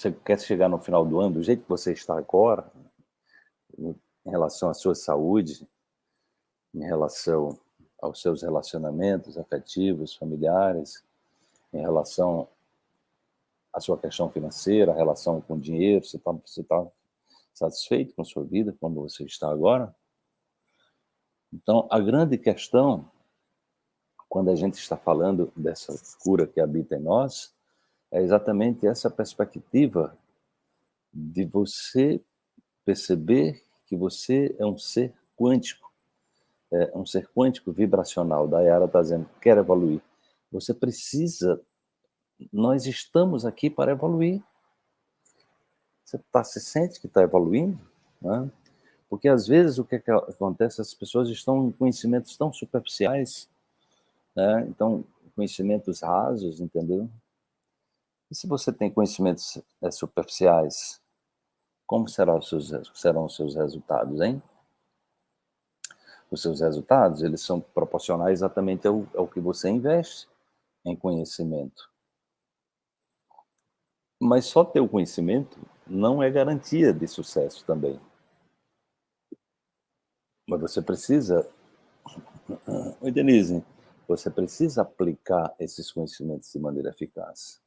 você quer chegar no final do ano do jeito que você está agora, em relação à sua saúde, em relação aos seus relacionamentos afetivos, familiares, em relação à sua questão financeira, a relação com o dinheiro, você está você tá satisfeito com a sua vida, como você está agora? Então, a grande questão, quando a gente está falando dessa cura que habita em nós, é exatamente essa perspectiva de você perceber que você é um ser quântico, é um ser quântico vibracional. Da Yara está dizendo, quer evoluir. Você precisa, nós estamos aqui para evoluir. Você tá, se sente que está evoluindo? Né? Porque às vezes o que, que acontece, as pessoas estão em conhecimentos tão superficiais, né? então, conhecimentos rasos, entendeu? E se você tem conhecimentos é, superficiais, como serão os, seus, serão os seus resultados, hein? Os seus resultados, eles são proporcionais exatamente ao, ao que você investe em conhecimento. Mas só ter o conhecimento não é garantia de sucesso também. Mas você precisa, Oi, Denise, você precisa aplicar esses conhecimentos de maneira eficaz.